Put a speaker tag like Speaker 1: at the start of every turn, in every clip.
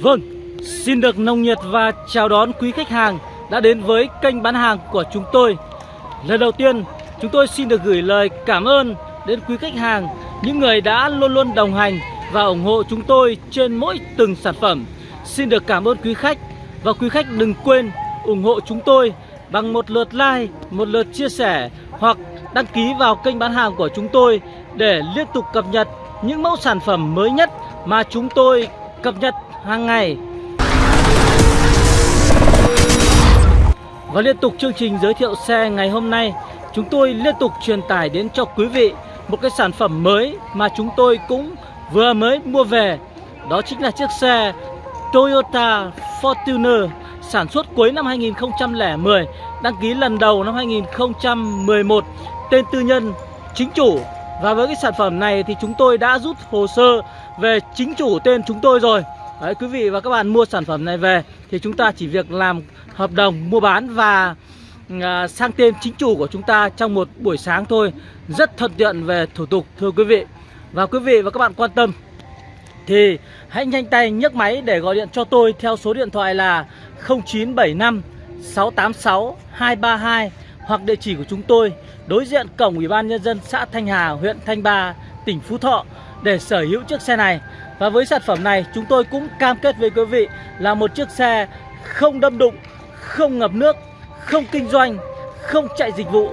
Speaker 1: Vâng, xin được nồng nhiệt và chào đón quý khách hàng đã đến với kênh bán hàng của chúng tôi. Lần đầu tiên, chúng tôi xin được gửi lời cảm ơn đến quý khách hàng, những người đã luôn luôn đồng hành và ủng hộ chúng tôi trên mỗi từng sản phẩm. Xin được cảm ơn quý khách và quý khách đừng quên ủng hộ chúng tôi bằng một lượt like, một lượt chia sẻ hoặc đăng ký vào kênh bán hàng của chúng tôi để liên tục cập nhật những mẫu sản phẩm mới nhất mà chúng tôi cập nhật hàng ngày. Và liên tục chương trình giới thiệu xe ngày hôm nay, chúng tôi liên tục truyền tải đến cho quý vị một cái sản phẩm mới mà chúng tôi cũng vừa mới mua về. Đó chính là chiếc xe Toyota Fortuner sản xuất cuối năm 2010, đăng ký lần đầu năm 2011, tên tư nhân chính chủ. Và với cái sản phẩm này thì chúng tôi đã rút hồ sơ về chính chủ tên chúng tôi rồi. Đấy, quý vị và các bạn mua sản phẩm này về thì chúng ta chỉ việc làm hợp đồng mua bán và à, sang tên chính chủ của chúng ta trong một buổi sáng thôi. Rất thuận tiện về thủ tục thưa quý vị. Và quý vị và các bạn quan tâm thì hãy nhanh tay nhấc máy để gọi điện cho tôi theo số điện thoại là 0975 686 232 hoặc địa chỉ của chúng tôi đối diện cổng Ủy ban Nhân dân xã Thanh Hà, huyện Thanh Ba, tỉnh Phú Thọ để sở hữu chiếc xe này. Và với sản phẩm này chúng tôi cũng cam kết với quý vị là một chiếc xe không đâm đụng, không ngập nước, không kinh doanh, không chạy dịch vụ,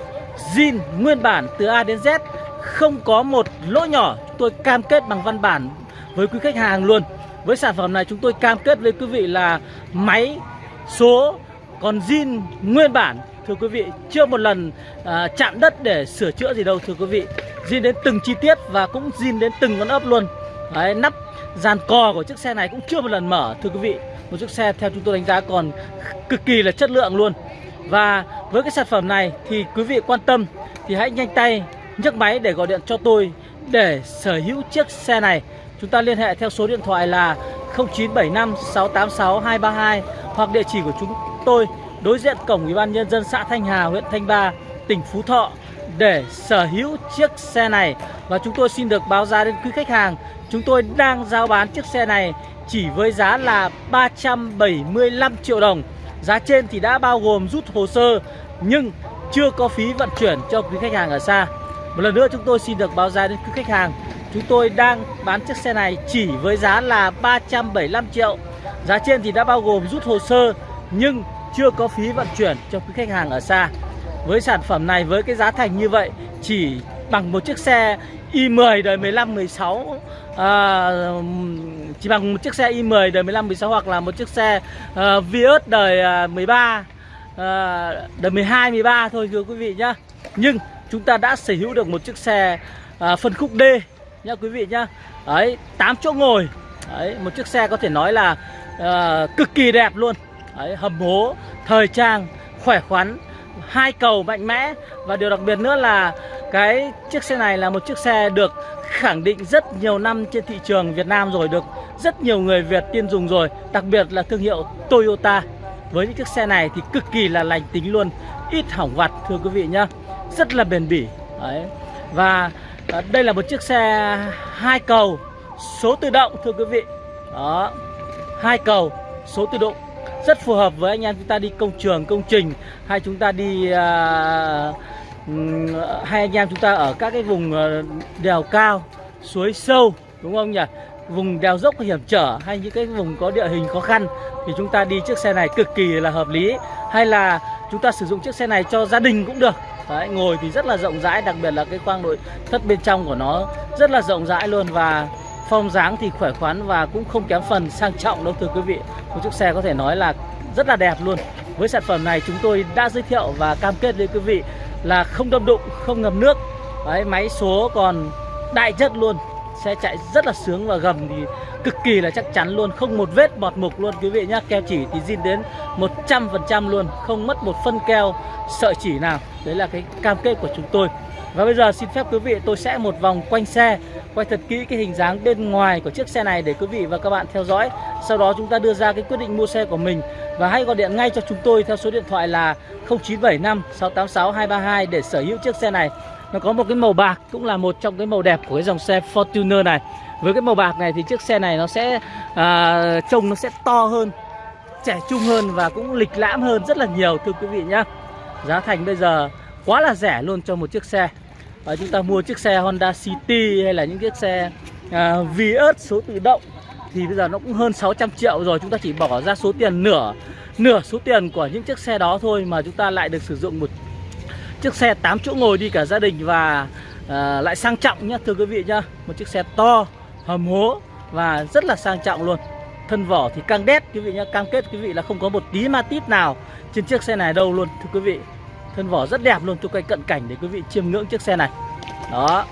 Speaker 1: zin nguyên bản từ A đến Z, không có một lỗ nhỏ. Chúng tôi cam kết bằng văn bản với quý khách hàng luôn. Với sản phẩm này chúng tôi cam kết với quý vị là máy số còn zin nguyên bản thưa quý vị chưa một lần à, chạm đất để sửa chữa gì đâu thưa quý vị. Zin đến từng chi tiết và cũng zin đến từng con ốc luôn. Đấy, nắp dàn cò của chiếc xe này cũng chưa một lần mở thưa quý vị. Một chiếc xe theo chúng tôi đánh giá còn cực kỳ là chất lượng luôn. Và với cái sản phẩm này thì quý vị quan tâm thì hãy nhanh tay nhấc máy để gọi điện cho tôi để sở hữu chiếc xe này. Chúng ta liên hệ theo số điện thoại là 0975 686 232 hoặc địa chỉ của chúng tôi đối diện cổng Ủy ban nhân dân xã Thanh Hà, huyện Thanh Ba, tỉnh Phú Thọ để sở hữu chiếc xe này và chúng tôi xin được báo giá đến quý khách hàng. Chúng tôi đang giao bán chiếc xe này chỉ với giá là 375 triệu đồng. Giá trên thì đã bao gồm rút hồ sơ nhưng chưa có phí vận chuyển cho quý khách hàng ở xa. Một lần nữa chúng tôi xin được báo giá đến quý khách hàng. Chúng tôi đang bán chiếc xe này chỉ với giá là 375 triệu. Giá trên thì đã bao gồm rút hồ sơ nhưng chưa có phí vận chuyển cho quý khách hàng ở xa. Với sản phẩm này với cái giá thành như vậy chỉ bằng một chiếc xe i10 đời 15 16 à, chỉ bằng một chiếc xe i10 đời 15 16 hoặc là một chiếc xe uh, Vios đời à, 13 uh, ờ, đời 12 13 thôi thưa quý vị nhá. Nhưng chúng ta đã sở hữu được một chiếc xe uh, phân khúc D nhá quý vị nhá. Đấy, 8 chỗ ngồi. Đấy, một chiếc xe có thể nói là uh, cực kỳ đẹp luôn. Đấy, hầm hố, thời trang, khỏe khoắn, hai cầu mạnh mẽ và điều đặc biệt nữa là cái chiếc xe này là một chiếc xe được khẳng định rất nhiều năm trên thị trường Việt Nam rồi được rất nhiều người Việt tiên dùng rồi, đặc biệt là thương hiệu Toyota. Với những chiếc xe này thì cực kỳ là lành tính luôn, ít hỏng vặt thưa quý vị nhá. Rất là bền bỉ. Đấy. Và à, đây là một chiếc xe hai cầu số tự động thưa quý vị. Đó. Hai cầu số tự động rất phù hợp với anh em chúng ta đi công trường công trình hay chúng ta đi à, hay anh em chúng ta ở các cái vùng ờ, đèo cao suối sâu đúng không nhỉ? Vùng đèo dốc hiểm trở hay những cái vùng có địa hình khó khăn thì chúng ta đi chiếc xe này cực kỳ là hợp lý. Hay là chúng ta sử dụng chiếc xe này cho gia đình cũng được. Đấy, ngồi thì rất là rộng rãi đặc biệt là cái khoang nội thất bên trong của nó rất là rộng rãi luôn và phong dáng thì khỏe khoắn và cũng không kém phần sang trọng đâu thưa quý vị. Một chiếc xe có thể nói là rất là đẹp luôn. Với sản phẩm này chúng tôi đã giới thiệu và cam kết với quý vị là không đâm đụng, không ngầm nước. Đấy, Máy số còn đại chất luôn. Xe chạy rất là sướng và gầm thì cực kỳ là chắc chắn luôn. Không một vết bọt mục luôn quý vị nhá. Keo chỉ thì zin đến 100% luôn. Không mất một phân keo sợi chỉ nào. Đấy là cái cam kết của chúng tôi. Và bây giờ xin phép quý vị tôi sẽ một vòng quanh xe. Quay thật kỹ cái hình dáng bên ngoài của chiếc xe này để quý vị và các bạn theo dõi. Sau đó chúng ta đưa ra cái quyết định mua xe của mình. Và hãy gọi điện ngay cho chúng tôi theo số điện thoại là 0975 686 232 để sở hữu chiếc xe này. Nó có một cái màu bạc cũng là một trong cái màu đẹp của cái dòng xe Fortuner này. Với cái màu bạc này thì chiếc xe này nó sẽ à, trông nó sẽ to hơn trẻ trung hơn và cũng lịch lãm hơn rất là nhiều thưa quý vị nhá. Giá thành bây giờ quá là rẻ luôn cho một chiếc xe và chúng ta mua chiếc xe Honda City hay là những chiếc xe à, Vios số tự động thì bây giờ nó cũng hơn 600 triệu rồi. Chúng ta chỉ bỏ ra số tiền nửa nửa số tiền của những chiếc xe đó thôi mà chúng ta lại được sử dụng một chiếc xe 8 chỗ ngồi đi cả gia đình và à, lại sang trọng nhá thưa quý vị nhá. Một chiếc xe to hầm hố và rất là sang trọng luôn. Thân vỏ thì căng đét quý vị nhá. Cam kết quý vị là không có một tí ma tít nào trên chiếc xe này đâu luôn thưa quý vị thân vỏ rất đẹp luôn tôi quay cận cảnh để quý vị chiêm ngưỡng chiếc xe này. Đó.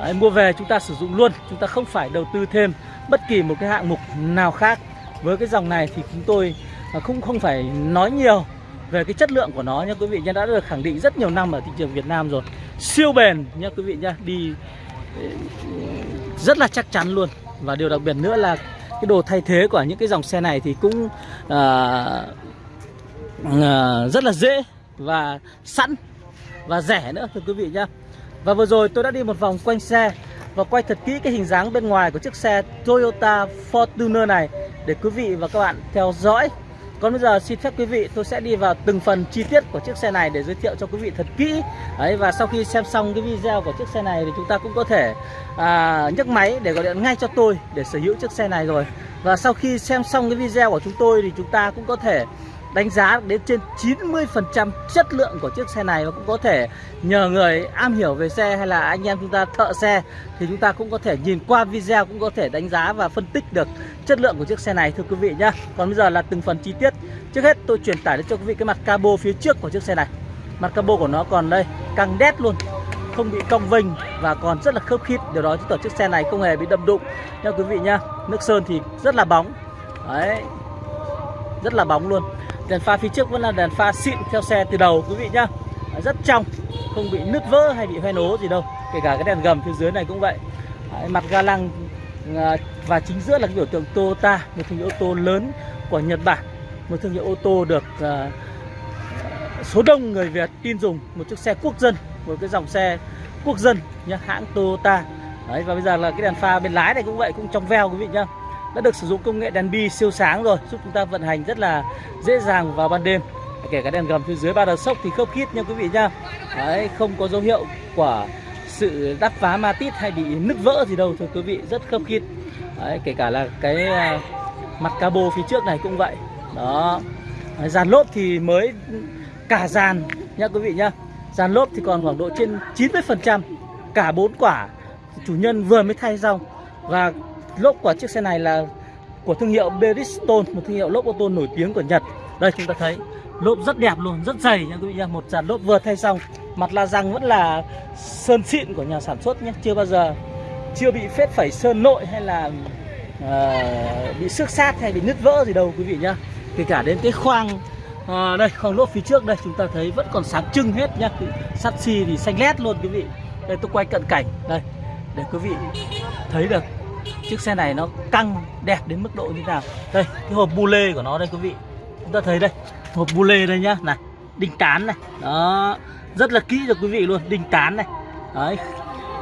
Speaker 1: Đấy, mua về chúng ta sử dụng luôn chúng ta không phải đầu tư thêm bất kỳ một cái hạng mục nào khác. Với cái dòng này thì chúng tôi à, không không phải nói nhiều về cái chất lượng của nó nha quý vị nha đã được khẳng định rất nhiều năm ở thị trường Việt Nam rồi. Siêu bền nha quý vị nha đi rất là chắc chắn luôn. Và điều đặc biệt nữa là cái đồ thay thế của những cái dòng xe này thì cũng uh, uh, rất là dễ và sẵn và rẻ nữa thưa quý vị nhá. Và vừa rồi tôi đã đi một vòng quanh xe và quay thật kỹ cái hình dáng bên ngoài của chiếc xe Toyota Fortuner này để quý vị và các bạn theo dõi. Còn bây giờ xin phép quý vị tôi sẽ đi vào từng phần chi tiết của chiếc xe này để giới thiệu cho quý vị thật kỹ. Đấy, Và sau khi xem xong cái video của chiếc xe này thì chúng ta cũng có thể à, nhấc máy để gọi điện ngay cho tôi để sở hữu chiếc xe này rồi. Và sau khi xem xong cái video của chúng tôi thì chúng ta cũng có thể đánh giá đến trên 90% chất lượng của chiếc xe này và cũng có thể nhờ người am hiểu về xe hay là anh em chúng ta thợ xe thì chúng ta cũng có thể nhìn qua video cũng có thể đánh giá và phân tích được chất lượng của chiếc xe này thưa quý vị nhá. Còn bây giờ là từng phần chi tiết. Trước hết tôi truyền tải đến cho quý vị cái mặt cabo phía trước của chiếc xe này. Mặt cabo của nó còn đây, căng đét luôn không bị cong vênh và còn rất là khớp khít điều đó chứng tỏ chiếc xe này không hề bị đâm đụng nha quý vị nhá nước sơn thì rất là bóng đấy rất là bóng luôn đèn pha phía trước vẫn là đèn pha xịn theo xe từ đầu quý vị nhá. Rất trong không bị nứt vỡ hay bị hoen ố gì đâu. Kể cả cái đèn gầm phía dưới này cũng vậy. Đấy, mặt ga lăng à, và chính giữa là cái biểu tượng Toyota một thương hiệu ô tô lớn của Nhật Bản. Một thương hiệu ô tô được uh, số đông người Việt tin dùng một chiếc xe quốc dân một cái dòng xe quốc dân nhá hãng Toyota. Đấy, và bây giờ là cái đèn pha bên lái này cũng vậy cũng trong veo quý vị nhá đã được sử dụng công nghệ đèn bi siêu sáng rồi giúp chúng ta vận hành rất là dễ dàng vào ban đêm. Kể cả đèn gầm phía dưới ba đờ sốc thì khớp khít nha quý vị nhá Đấy, không có dấu hiệu của sự đắp phá ma tít hay bị nứt vỡ gì đâu thưa quý vị rất khớp khít. Đấy, kể cả là cái à, mặt cabo phía trước này cũng vậy. Đó. Dàn lốp thì mới cả dàn nha quý vị nhá dàn lốp thì còn khoảng độ trên 90 phần trăm cả bốn quả chủ nhân vừa mới thay xong. Và lốp của chiếc xe này là của thương hiệu Bridgestone một thương hiệu lốp ô tô nổi tiếng của Nhật. Đây chúng ta thấy lốp rất đẹp luôn rất dày nha quý vị nha. Một dàn lốp vừa thay xong mặt la răng vẫn là sơn xịn của nhà sản xuất nhé. Chưa bao giờ chưa bị phết phẩy sơn nội hay là uh, bị xước sát hay bị nứt vỡ gì đâu quý vị nhá. Kể cả đến cái khoang uh, đây khoang lốp phía trước đây chúng ta thấy vẫn còn sáng trưng hết nhá. Sắt xi thì xanh lét luôn quý vị. Đây tôi quay cận cảnh đây để quý vị thấy được chiếc xe này nó căng đẹp đến mức độ như nào? Đây cái hộp bu lê của nó đây quý vị. Chúng ta thấy đây hộp bu lê đây nhá. Này đinh tán này. Đó rất là kỹ cho quý vị luôn đinh tán này. Đấy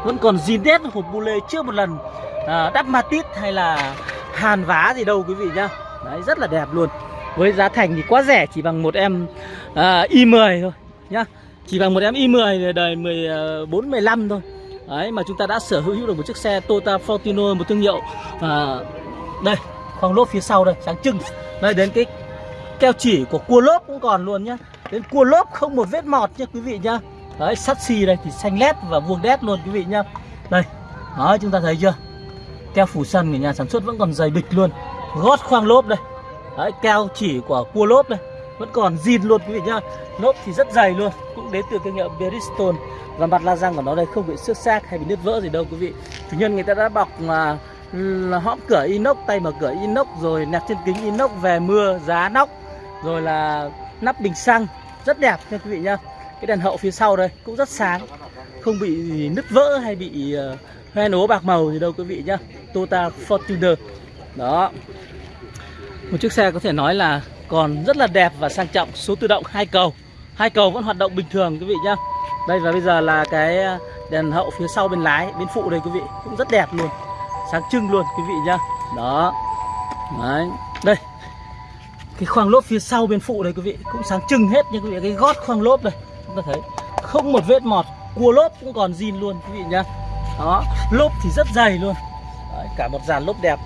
Speaker 1: vẫn còn zin đét hộp bu lê chưa một lần à, đắp matit hay là hàn vá gì đâu quý vị nhá. Đấy rất là đẹp luôn. Với giá thành thì quá rẻ chỉ bằng một em à, i10 thôi nhá. Chỉ bằng một em i10 đời 14 15 à, thôi. Đấy mà chúng ta đã sở hữu được một chiếc xe Toyota Fortuner một thương hiệu à, Đây khoang lốp phía sau đây sáng trưng. Đây đến cái keo chỉ của cua lốp cũng còn luôn nhá. Đến cua lốp không một vết mọt nha quý vị nhá. Đấy sắt xi đây thì xanh lét và vuông đét luôn quý vị nhá. Đây đó chúng ta thấy chưa? Keo phủ sân của nhà sản xuất vẫn còn dày bịch luôn. Gót khoang lốp đây. Đấy keo chỉ của cua lốp đây. Vẫn còn zin luôn quý vị nhá. Nốt thì rất dày luôn Cũng đến từ thương hiệu Bridgestone và mặt la răng của nó đây không bị xước xác hay bị nứt vỡ gì đâu quý vị. Chủ nhân người ta đã bọc mà hõm cửa inox tay mở cửa inox rồi nẹp trên kính inox về mưa giá nóc rồi là nắp bình xăng. Rất đẹp nha quý vị nhá. Cái đèn hậu phía sau đây cũng rất sáng. Không bị nứt vỡ hay bị uh, hoen ố bạc màu gì đâu quý vị nhá. Toyota Fortuner. Đó một chiếc xe có thể nói là còn rất là đẹp và sang trọng số tự động hai cầu. Hai cầu vẫn hoạt động bình thường quý vị nhá. Đây và bây giờ là cái à, đèn hậu phía sau bên lái bên phụ đây quý vị. Cũng rất đẹp luôn sáng trưng luôn quý vị nhá. Đó. Đấy. Đây. Cái khoang lốp phía sau bên phụ đây quý vị cũng sáng trưng hết nha quý vị. Cái gót khoang lốp đây chúng ta thấy. Không một vết mọt cua lốp cũng còn zin luôn quý vị nhá. Đó. Lốp thì rất dày luôn. Đấy, cả một dàn lốp đẹp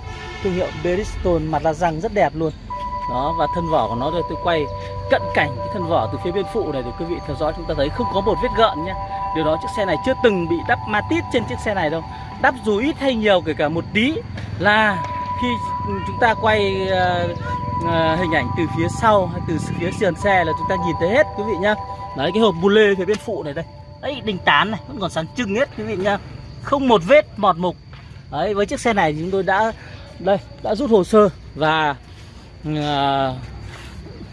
Speaker 1: thương hiệu Bridgestone mặt là răng rất đẹp luôn. Đó và thân vỏ của nó rồi tôi quay cận cảnh cái thân vỏ từ phía bên phụ này để quý vị theo dõi chúng ta thấy không có một vết gợn nhé điều đó chiếc xe này chưa từng bị đắp matit trên chiếc xe này đâu. Đắp dù ít hay nhiều kể cả một tí là khi chúng ta quay uh, uh, hình ảnh từ phía sau hay từ phía sườn xe là chúng ta nhìn thấy hết quý vị nhá. Đấy cái hộp bù lê phía bên phụ này đây. Đấy đình tán này vẫn còn sáng trưng hết quý vị nhá. Không một vết mọt mục. Đấy với chiếc xe này chúng tôi đã đây đã rút hồ sơ và uh,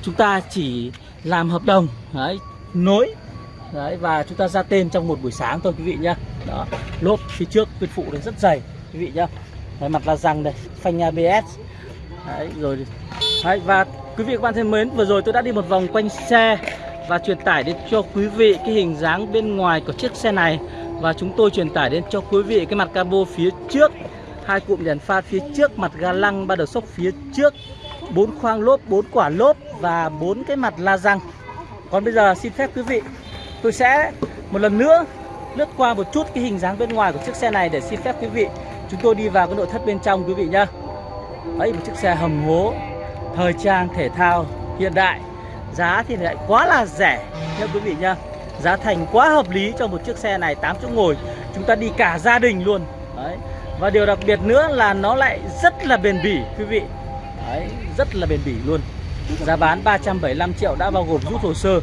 Speaker 1: chúng ta chỉ làm hợp đồng đấy, nối đấy và chúng ta ra tên trong một buổi sáng thôi quý vị nhá. Đó lốp phía trước bên phụ này rất dày quý vị nhá. Đấy, mặt la răng đây phanh ABS đấy, rồi. Đấy, và quý vị các bạn thân mến vừa rồi tôi đã đi một vòng quanh xe và truyền tải đến cho quý vị cái hình dáng bên ngoài của chiếc xe này. Và chúng tôi truyền tải đến cho quý vị cái mặt cabo phía trước hai cụm đèn pha phía trước mặt ga lăng ba đầu sốc phía trước. Bốn khoang lốp, bốn quả lốp và bốn cái mặt la răng. Còn bây giờ xin phép quý vị, tôi sẽ một lần nữa lướt qua một chút cái hình dáng bên ngoài của chiếc xe này để xin phép quý vị. Chúng tôi đi vào cái nội thất bên trong quý vị nhá. Ấy một chiếc xe hầm hố, thời trang, thể thao, hiện đại. Giá thì lại quá là rẻ nha quý vị nhá. Giá thành quá hợp lý cho một chiếc xe này 8 chỗ ngồi. Chúng ta đi cả gia đình luôn. Đấy và điều đặc biệt nữa là nó lại rất là bền bỉ, quý vị. Đấy, rất là bền bỉ luôn. Giá bán 375 triệu đã bao gồm rút hồ sơ.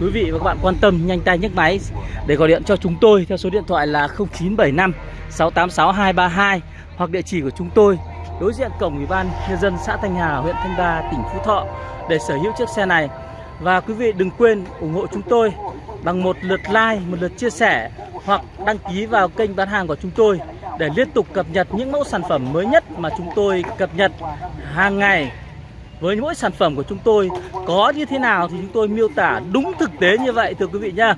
Speaker 1: Quý vị và các bạn quan tâm, nhanh tay nhấc máy để gọi điện cho chúng tôi theo số điện thoại là 0975 686 232 hoặc địa chỉ của chúng tôi, đối diện cổng ủy ban nhân dân xã Thanh Hà, huyện Thanh Ba tỉnh Phú Thọ. Để sở hữu chiếc xe này và quý vị đừng quên ủng hộ chúng tôi bằng một lượt like, một lượt chia sẻ hoặc đăng ký vào kênh bán hàng của chúng tôi để liên tục cập nhật những mẫu sản phẩm mới nhất mà chúng tôi cập nhật hàng ngày. Với mỗi sản phẩm của chúng tôi có như thế nào thì chúng tôi miêu tả đúng thực tế như vậy, thưa quý vị nhá.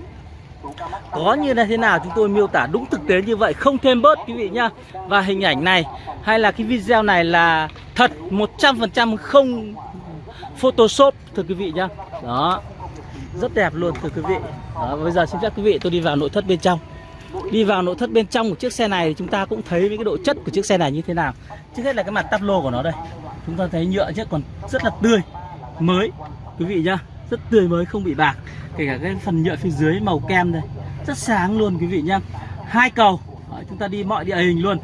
Speaker 1: Có như thế nào chúng tôi miêu tả đúng thực tế như vậy không thêm bớt, quý vị nhá. Và hình ảnh này hay là cái video này là thật 100% không photoshop thưa quý vị nhá. Đó. Rất đẹp luôn thưa quý vị. Đó, bây giờ xin phép quý vị tôi đi vào nội thất bên trong. Đi vào nội thất bên trong của chiếc xe này thì chúng ta cũng thấy cái độ chất của chiếc xe này như thế nào. Trước hết là cái mặt tắp lô của nó đây. Chúng ta thấy nhựa chứ còn rất là tươi mới. Quý vị nhá rất tươi mới không bị bạc. Kể cả cái phần nhựa phía dưới màu kem đây. Rất sáng luôn quý vị nhá. Hai cầu. Đó, chúng ta đi mọi địa hình luôn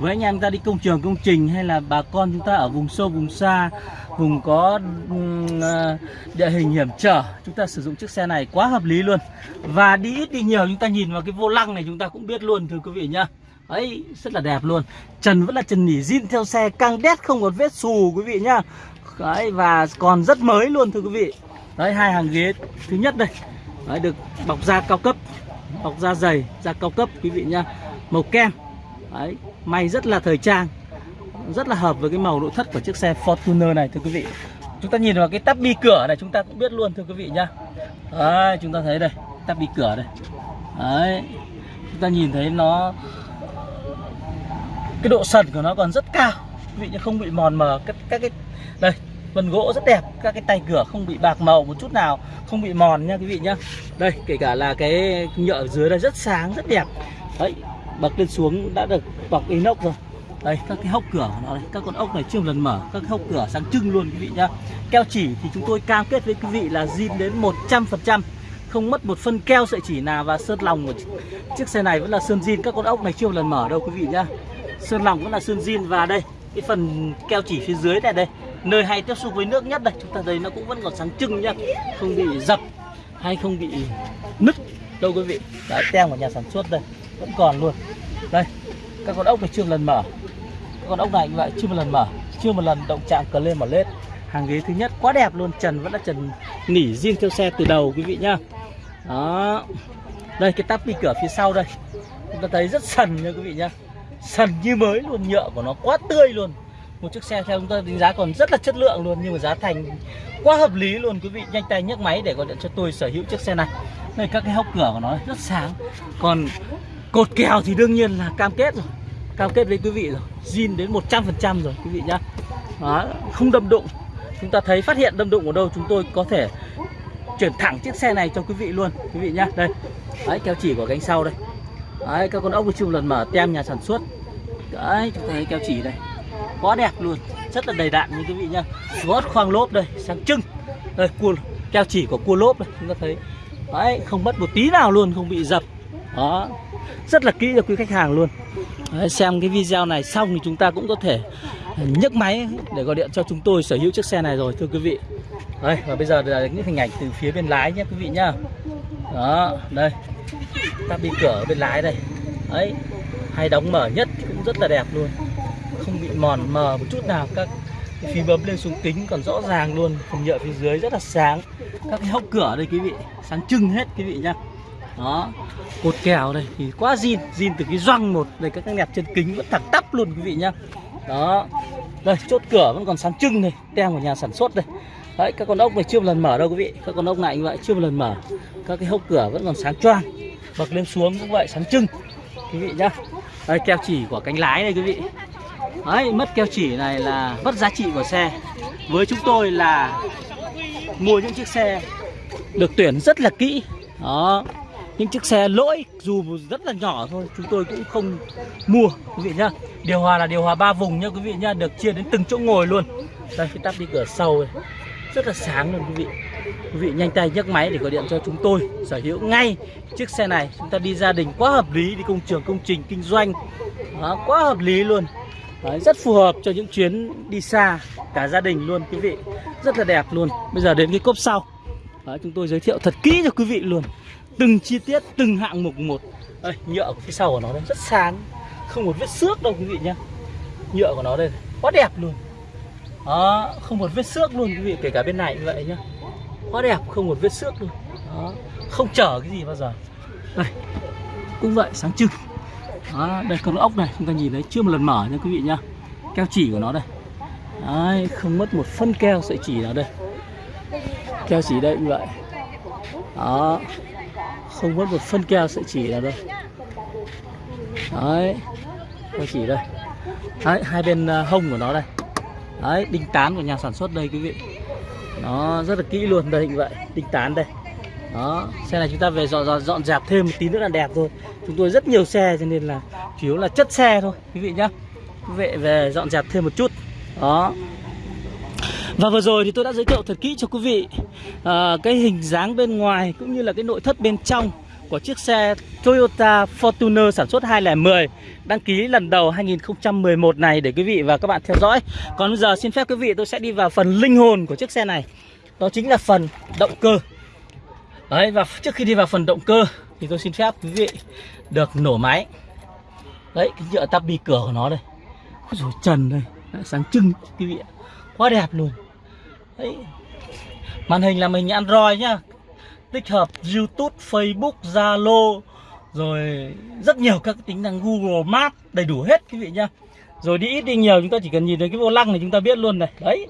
Speaker 1: với anh em ta đi công trường công trình hay là bà con chúng ta ở vùng sâu vùng xa vùng có ờ, địa hình hiểm trở chúng ta sử dụng chiếc xe này quá hợp lý luôn. Và đi ít đi nhiều chúng ta nhìn vào cái vô lăng này chúng ta cũng biết luôn thưa quý vị nhá. Ấy rất là đẹp luôn. Trần vẫn là trần nỉ zin theo xe căng đét không một vết xù quý vị nhá. Đấy và còn rất mới luôn thưa quý vị. Đấy hai hàng ghế. Thứ nhất đây. Đấy, được bọc da cao cấp bọc da dày da cao cấp quý vị nhá. Màu kem. Đấy may rất là thời trang rất là hợp với cái màu nội thất của chiếc xe Fortuner này thưa quý vị. Chúng ta nhìn vào cái tắp bi cửa này chúng ta cũng biết luôn thưa quý vị nhá. Đấy chúng ta thấy đây tắp bi cửa đây. Đấy chúng ta nhìn thấy nó cái độ sần của nó còn rất cao. Quý vị nhá không bị mòn mờ các, các cái đây phần gỗ rất đẹp các cái tay cửa không bị bạc màu một chút nào không bị mòn nha quý vị nhá. Đây kể cả là cái nhựa ở dưới đây rất sáng rất đẹp. Đấy bậc lên xuống đã được bọc inox rồi. Đây, các cái hốc cửa của nó đây các con ốc này chưa một lần mở, các hốc cửa sáng trưng luôn quý vị nhá. Keo chỉ thì chúng tôi cam kết với quý vị là zin đến 100% không mất một phân keo sợi chỉ nào và sơn lòng của chiếc xe này vẫn là sơn zin, các con ốc này chưa một lần mở đâu quý vị nhá. Sơn lòng vẫn là sơn zin và đây, cái phần keo chỉ phía dưới này đây, nơi hay tiếp xúc với nước nhất đây, chúng ta thấy nó cũng vẫn còn sáng trưng nhá, không bị dập hay không bị nứt đâu quý vị. Đã tem của nhà sản xuất đây vẫn còn luôn. Đây, các con ốc này chưa một lần mở. Các con ốc này như vậy chưa một lần mở. Chưa một lần động chạm cờ lên mở lết. Hàng ghế thứ nhất quá đẹp luôn, trần vẫn là trần nỉ riêng theo xe từ đầu, quý vị nhá. Đó. Đây, cái tắp bi cửa phía sau đây. Chúng ta thấy rất sần nha, quý vị nhá. Sần như mới luôn, nhựa của nó quá tươi luôn. Một chiếc xe theo chúng ta đánh giá còn rất là chất lượng luôn, nhưng mà giá thành quá hợp lý luôn, quý vị. Nhanh tay nhấc máy để gọi điện cho tôi sở hữu chiếc xe này. Đây, các cái hốc cửa của nó rất sáng. Còn cột kèo thì đương nhiên là cam kết rồi. Cam kết với quý vị rồi. Zin đến 100% rồi quý vị nhá. Đó, không đâm đụng. Chúng ta thấy phát hiện đâm đụng ở đâu chúng tôi có thể chuyển thẳng chiếc xe này cho quý vị luôn quý vị nhá. Đây. Đấy keo chỉ của cánh sau đây. Đấy các con ốc chung lần mở tem nhà sản xuất. Đấy chúng ta thấy keo chỉ đây. Quá đẹp luôn rất là đầy đặn như quý vị nhá. Gót khoang lốp đây sáng trưng đây cua keo chỉ của cua lốp đây chúng ta thấy. Đấy không mất một tí nào luôn không bị dập. Đó rất là kỹ cho quý khách hàng luôn. Đấy, xem cái video này xong thì chúng ta cũng có thể nhấc máy để gọi điện cho chúng tôi sở hữu chiếc xe này rồi thưa quý vị. Đây và bây giờ là những hình ảnh từ phía bên lái nhé quý vị nhá. Đó đây. Ta bị cửa ở bên lái đây. Ấy hay đóng mở nhất cũng rất là đẹp luôn. Không bị mòn mờ một chút nào các phí bấm lên xuống kính còn rõ ràng luôn. Phần nhựa phía dưới rất là sáng. Các cái hốc cửa đây quý vị sáng trưng hết quý vị nhá đó. Cột kèo đây thì quá zin zin từ cái răng một. Đây, các cái nẹp chân kính vẫn thẳng tắp luôn, quý vị nhá. Đó. Đây, chốt cửa vẫn còn sáng trưng này, tem của nhà sản xuất đây. Đấy, các con ốc này chưa một lần mở đâu, quý vị. Các con ốc này như vậy chưa một lần mở. Các cái hốc cửa vẫn còn sáng choang. Bật lên xuống cũng vậy, sáng trưng, quý vị nhá. Đây, keo chỉ của cánh lái đây, quý vị. Đấy, mất keo chỉ này là mất giá trị của xe. Với chúng tôi là mua những chiếc xe được tuyển rất là kỹ. Đó những chiếc xe lỗi dù rất là nhỏ thôi chúng tôi cũng không mua quý vị nhá. Điều hòa là điều hòa ba vùng nhá quý vị nhá được chia đến từng chỗ ngồi luôn. Đây khi tắt đi cửa sau này rất là sáng luôn quý vị. Quý vị nhanh tay nhấc máy để gọi điện cho chúng tôi sở hữu ngay chiếc xe này. Chúng ta đi gia đình quá hợp lý đi công trường công trình kinh doanh. Đó, quá hợp lý luôn. Đấy, rất phù hợp cho những chuyến đi xa cả gia đình luôn quý vị. Rất là đẹp luôn. Bây giờ đến cái cốp sau. Đấy, chúng tôi giới thiệu thật kỹ cho quý vị luôn từng chi tiết từng hạng mục một. Đây nhựa của phía sau của nó đây rất sáng. Không một vết xước đâu quý vị nhá. Nhựa của nó đây quá đẹp luôn. Đó không một vết xước luôn quý vị kể cả bên này như vậy nhá. Quá đẹp không một vết xước luôn. Đó không chở cái gì bao giờ. Đây cũng vậy sáng trưng. Đó, đây con ốc này chúng ta nhìn thấy chưa một lần mở nha quý vị nhá. Keo chỉ của nó đây. Đấy, không mất một phân keo sợi chỉ nào đây. Keo chỉ đây như vậy. Đó không mất một phân keo sợi chỉ nào đâu. Đấy sợi chỉ đây. Đấy, hai bên à, hông của nó đây. Đấy đinh tán của nhà sản xuất đây quý vị. Nó rất là kỹ luôn đây như vậy. Đinh tán đây. Đó xe này chúng ta về dọn dọn, dọn dẹp thêm một tí nữa là đẹp thôi. Chúng tôi rất nhiều xe cho nên là chủ yếu là chất xe thôi quý vị nhá. Quý vị về dọn dẹp thêm một chút. Đó và vừa rồi thì tôi đã giới thiệu thật kỹ cho quý vị à, cái hình dáng bên ngoài cũng như là cái nội thất bên trong của chiếc xe Toyota Fortuner sản xuất 2010 đăng ký lần đầu 2011 này để quý vị và các bạn theo dõi. Còn bây giờ xin phép quý vị tôi sẽ đi vào phần linh hồn của chiếc xe này. Đó chính là phần động cơ. Đấy và trước khi đi vào phần động cơ thì tôi xin phép quý vị được nổ máy. Đấy cái nhựa tắp bi cửa của nó đây. Rồi trần đây, sáng trưng quý vị ạ. Quá đẹp luôn. Đấy. Màn hình là mình Android nhá. Tích hợp YouTube, Facebook, Zalo Rồi rất nhiều các tính năng Google Maps Đầy đủ hết quý vị nhá. Rồi đi ít đi nhiều chúng ta chỉ cần nhìn thấy cái vô lăng này chúng ta biết luôn này. Đấy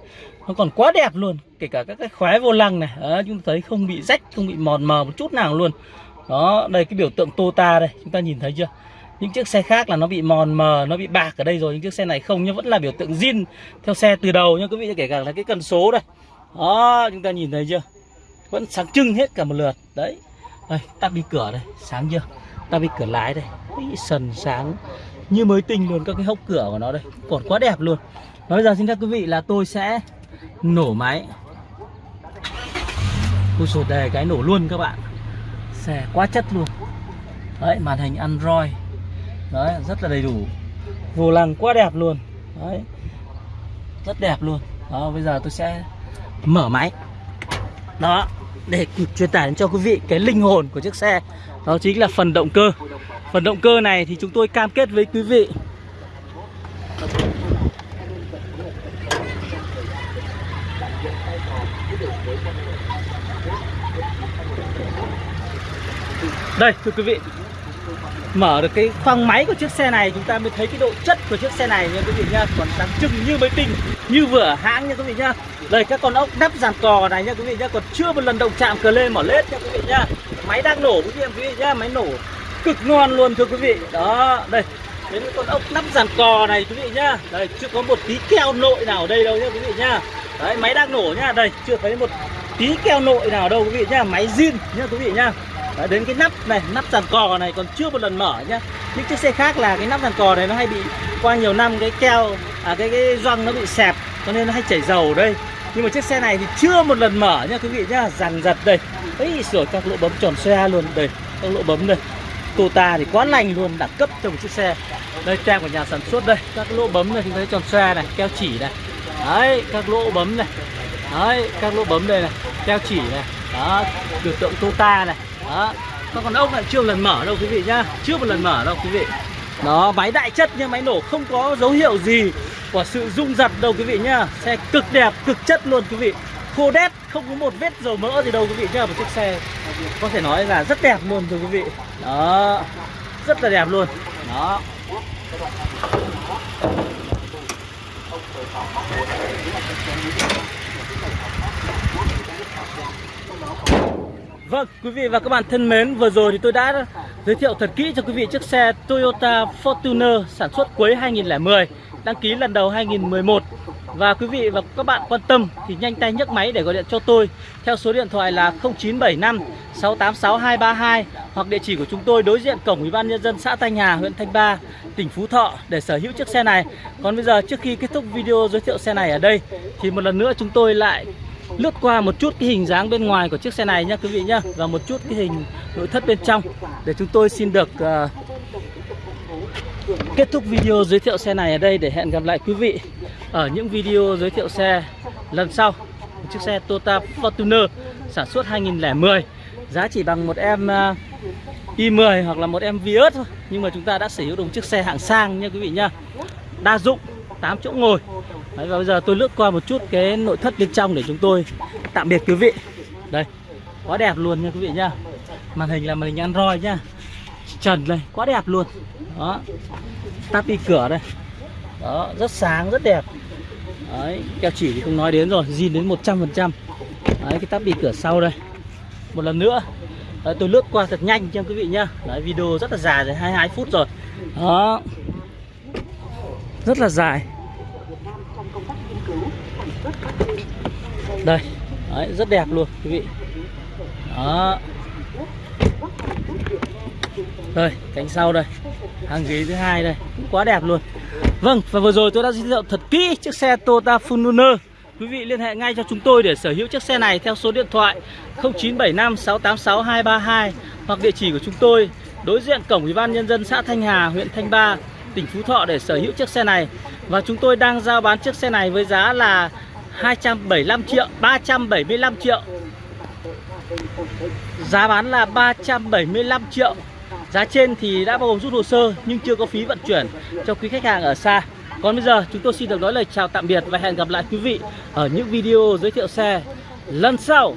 Speaker 1: Nó còn quá đẹp luôn Kể cả các cái khóe vô lăng này. Đấy, Chúng ta thấy không bị rách, không bị mòn mờ một chút nào luôn. Đó, đây cái biểu tượng Tota đây Chúng ta nhìn thấy chưa? Những chiếc xe khác là nó bị mòn mờ nó bị bạc ở đây rồi. Những chiếc xe này không nhưng vẫn là biểu tượng zin theo xe từ đầu nha quý vị kể cả là cái cần số đây. Đó chúng ta nhìn thấy chưa? Vẫn sáng trưng hết cả một lượt. Đấy. Đây tắt đi cửa đây. Sáng chưa? Tắt đi cửa lái đây. Ý, sần sáng. Như mới tinh luôn các cái hốc cửa của nó đây. Còn quá đẹp luôn. Nói bây giờ xin các quý vị là tôi sẽ nổ máy. Ui sột đề cái nổ luôn các bạn. Xe quá chất luôn. Đấy màn hình Android. Đấy, rất là đầy đủ. Vô lăng quá đẹp luôn. Đấy. Rất đẹp luôn. Đó, bây giờ tôi sẽ mở máy. Đó, Để truyền tải đến cho quý vị cái linh hồn của chiếc xe. Đó chính là phần động cơ. Phần động cơ này thì chúng tôi cam kết với quý vị. Đây, thưa quý vị. Mở được cái khoang máy của chiếc xe này Chúng ta mới thấy cái độ chất của chiếc xe này nha quý vị nhá Còn sáng trưng như mới tinh Như vừa hãng nha quý vị nhá Đây các con ốc đắp dàn cò này nha quý vị nhá Còn chưa một lần động chạm cờ lên mở lết nha quý vị nhá Máy đang nổ quý vị nha nhá Máy nổ cực ngon luôn thưa quý vị Đó đây Đến cái con ốc nắp dàn cò này quý vị nhá Đây chưa có một tí keo nội nào ở đây đâu nhá quý vị nhá Đấy máy đang nổ nhá Đây chưa thấy một tí keo nội nào đâu quý vị nhá Máy zin nhá quý vị nhá Đấy, đến cái nắp này, nắp sàn cò này còn chưa một lần mở nhá. Những chiếc xe khác là cái nắp sàn cò này nó hay bị qua nhiều năm cái keo à cái cái gioăng nó bị xẹp cho nên nó hay chảy dầu ở đây. Nhưng mà chiếc xe này thì chưa một lần mở nhá quý vị nhá dàn giật đây. Ấy sửa các lỗ bấm tròn xe luôn đây các lỗ bấm đây. Tota thì quá lành luôn đẳng cấp cho một chiếc xe. Đây tem của nhà sản xuất đây các lỗ bấm này chúng thấy tròn xe này keo chỉ này. Đấy các lỗ bấm này. Đấy các lỗ bấm đây này keo chỉ này. Đó biểu tượng Tota này đó. Các con ốc lại chưa một lần mở đâu quý vị nhá. Chưa một lần mở đâu quý vị. Đó, máy đại chất nhưng máy nổ không có dấu hiệu gì của sự rung giật đâu quý vị nhá. Xe cực đẹp, cực chất luôn quý vị. Khô đét, không có một vết dầu mỡ gì đâu quý vị nhá. Một chiếc xe có thể nói là rất đẹp luôn thưa quý vị. Đó. Rất là đẹp luôn. Đó. Vâng, quý vị và các bạn thân mến, vừa rồi thì tôi đã giới thiệu thật kỹ cho quý vị chiếc xe Toyota Fortuner sản xuất cuối 2010, đăng ký lần đầu 2011. Và quý vị và các bạn quan tâm thì nhanh tay nhấc máy để gọi điện cho tôi theo số điện thoại là 0975 686 232 hoặc địa chỉ của chúng tôi đối diện cổng Ủy ban nhân dân xã Thanh Hà, huyện Thanh Ba, tỉnh Phú Thọ để sở hữu chiếc xe này. Còn bây giờ trước khi kết thúc video giới thiệu xe này ở đây thì một lần nữa chúng tôi lại lướt qua một chút cái hình dáng bên ngoài của chiếc xe này nhá quý vị nhá và một chút cái hình nội thất bên trong. Để chúng tôi xin được uh, kết thúc video giới thiệu xe này ở đây để hẹn gặp lại quý vị ở những video giới thiệu xe lần sau. Một chiếc xe Toyota Fortuner sản xuất 2010 giá chỉ bằng một em ờ, uh, i10 hoặc là một em Vios thôi. Nhưng mà chúng ta đã sở hữu được một chiếc xe hạng sang nha quý vị nhá. Đa dụng 8 chỗ ngồi. Đấy, và bây giờ tôi lướt qua một chút cái nội thất bên trong để chúng tôi tạm biệt quý vị. Đây quá đẹp luôn nha quý vị nhá màn hình là màn hình Android nhá trần đây quá đẹp luôn. Đó tắt đi cửa đây. Đó rất sáng rất đẹp. Đấy keo chỉ thì không nói đến rồi zin đến 100% đấy cái tắp đi cửa sau đây. Một lần nữa. Đấy, tôi lướt qua thật nhanh cho quý vị nhá đấy video rất là dài rồi 22 phút rồi. Đó. Rất là dài đây Đấy, rất đẹp luôn quý vị. Đó. Đây cánh sau đây hàng ghế thứ hai đây cũng quá đẹp luôn. Vâng và vừa rồi tôi đã giới thiệu thật kỹ chiếc xe Toyota Fortuner. Quý vị liên hệ ngay cho chúng tôi để sở hữu chiếc xe này theo số điện thoại 0975 686 232 hoặc địa chỉ của chúng tôi đối diện cổng ủy ban nhân dân xã Thanh Hà huyện Thanh Ba tỉnh Phú Thọ để sở hữu chiếc xe này. Và chúng tôi đang giao bán chiếc xe này với giá là 275 triệu 375 triệu. Giá bán là 375 triệu. Giá trên thì đã bao gồm rút hồ sơ nhưng chưa có phí vận chuyển cho quý khách hàng ở xa. Còn bây giờ chúng tôi xin được nói lời chào tạm biệt và hẹn gặp lại quý vị ở những video giới thiệu xe lần sau.